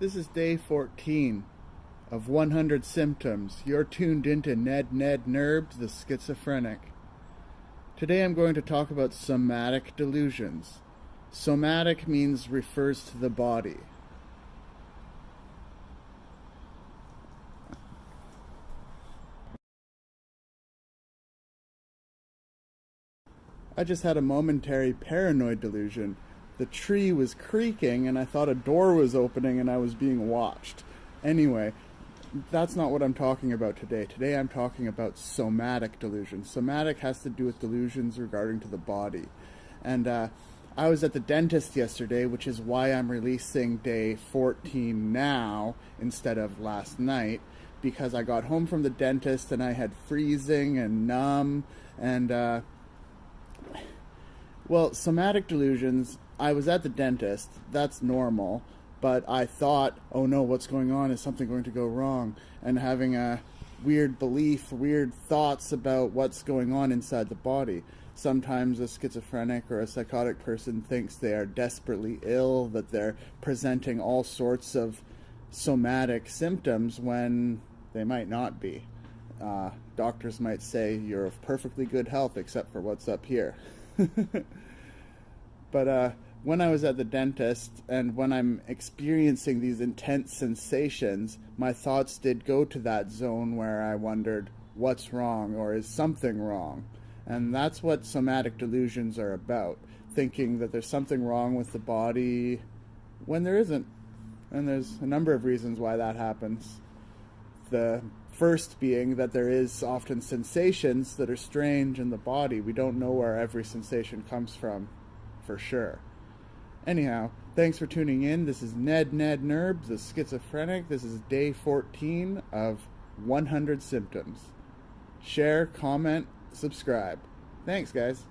This is day 14 of 100 Symptoms. You're tuned into Ned Ned Nerbs, the schizophrenic. Today I'm going to talk about somatic delusions. Somatic means refers to the body. I just had a momentary paranoid delusion. The tree was creaking and I thought a door was opening and I was being watched. Anyway, that's not what I'm talking about today. Today I'm talking about somatic delusions. Somatic has to do with delusions regarding to the body. And uh, I was at the dentist yesterday, which is why I'm releasing day 14 now instead of last night, because I got home from the dentist and I had freezing and numb and uh, well, somatic delusions, I was at the dentist. That's normal. But I thought, oh no, what's going on? Is something going to go wrong? And having a weird belief, weird thoughts about what's going on inside the body. Sometimes a schizophrenic or a psychotic person thinks they are desperately ill, that they're presenting all sorts of somatic symptoms when they might not be. Uh, doctors might say you're of perfectly good health except for what's up here. but uh, when I was at the dentist and when I'm experiencing these intense sensations, my thoughts did go to that zone where I wondered, what's wrong or is something wrong? And that's what somatic delusions are about thinking that there's something wrong with the body when there isn't. And there's a number of reasons why that happens. The first being that there is often sensations that are strange in the body. We don't know where every sensation comes from for sure. Anyhow, thanks for tuning in. This is Ned Ned Nerbs, the schizophrenic. This is day 14 of 100 symptoms. Share, comment, subscribe. Thanks, guys.